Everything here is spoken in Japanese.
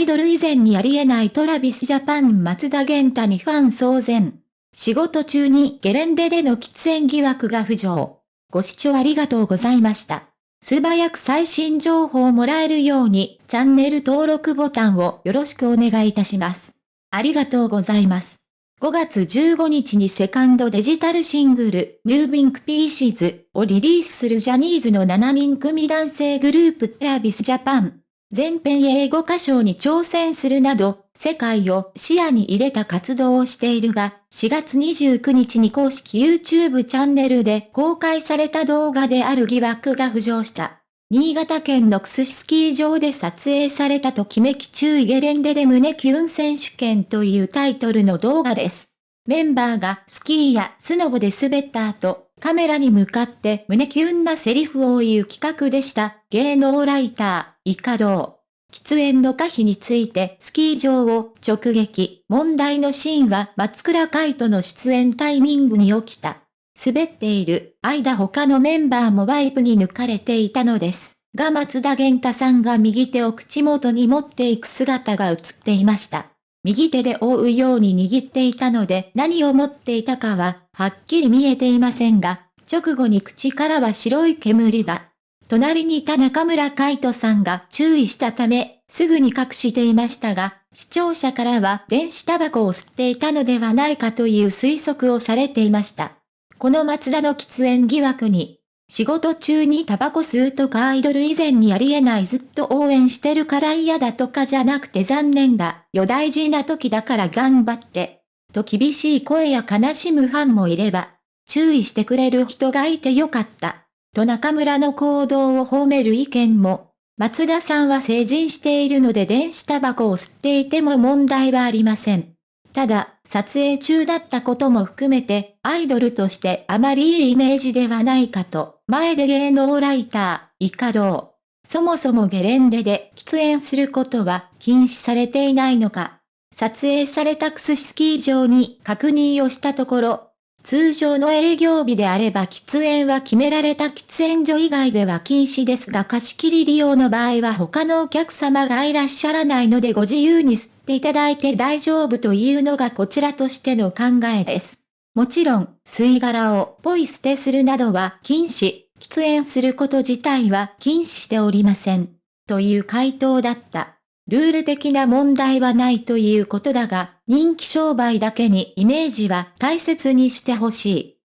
イドル以前にありえないトラビスジャパン松田玄太にファン騒然。仕事中にゲレンデでの喫煙疑惑が浮上。ご視聴ありがとうございました。素早く最新情報をもらえるように、チャンネル登録ボタンをよろしくお願いいたします。ありがとうございます。5月15日にセカンドデジタルシングル、ニュービンクピーシーズをリリースするジャニーズの7人組男性グループトラビスジャパン。全編英語歌唱に挑戦するなど、世界を視野に入れた活動をしているが、4月29日に公式 YouTube チャンネルで公開された動画である疑惑が浮上した。新潟県のクススキー場で撮影されたときめき注意ゲレンデで胸キュン選手権というタイトルの動画です。メンバーがスキーやスノボで滑った後、カメラに向かって胸キュンなセリフを言う企画でした。芸能ライター、イカドー。喫煙の可否についてスキー場を直撃。問題のシーンは松倉海斗の出演タイミングに起きた。滑っている間他のメンバーもワイプに抜かれていたのです。が松田玄太さんが右手を口元に持っていく姿が映っていました。右手で覆うように握っていたので何を持っていたかははっきり見えていませんが、直後に口からは白い煙が。隣にいた中村海人さんが注意したため、すぐに隠していましたが、視聴者からは電子タバコを吸っていたのではないかという推測をされていました。この松田の喫煙疑惑に、仕事中にタバコ吸うとかアイドル以前にありえないずっと応援してるから嫌だとかじゃなくて残念だ、よ大事な時だから頑張って、と厳しい声や悲しむファンもいれば、注意してくれる人がいてよかった。と中村の行動を褒める意見も、松田さんは成人しているので電子タバコを吸っていても問題はありません。ただ、撮影中だったことも含めて、アイドルとしてあまりいいイメージではないかと、前で芸能ライター、イカドー。そもそもゲレンデで喫煙することは禁止されていないのか。撮影されたクススキー場に確認をしたところ、通常の営業日であれば喫煙は決められた喫煙所以外では禁止ですが貸し切り利用の場合は他のお客様がいらっしゃらないのでご自由に吸っていただいて大丈夫というのがこちらとしての考えです。もちろん、吸い殻をポイ捨てするなどは禁止、喫煙すること自体は禁止しておりません。という回答だった。ルール的な問題はないということだが、人気商売だけにイメージは大切にしてほしい。